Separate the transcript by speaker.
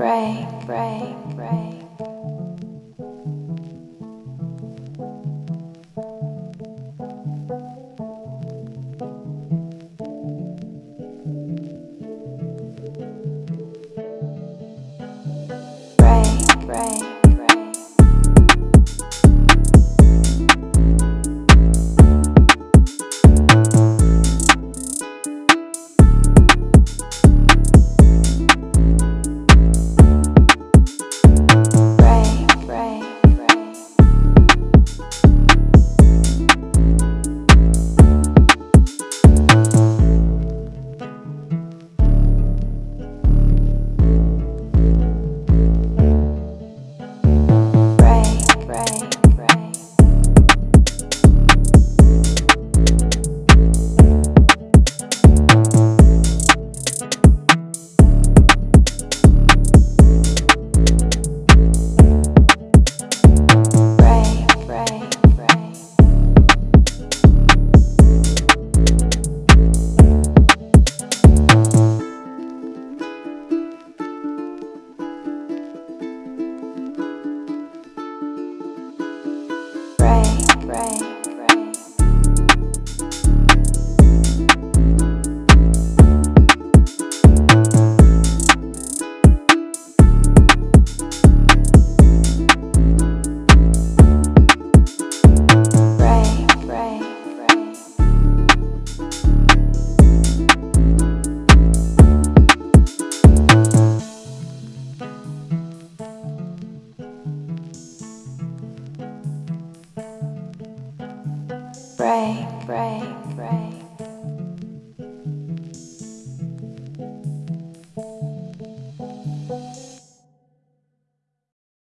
Speaker 1: Pray, pray, pray. break, break, break.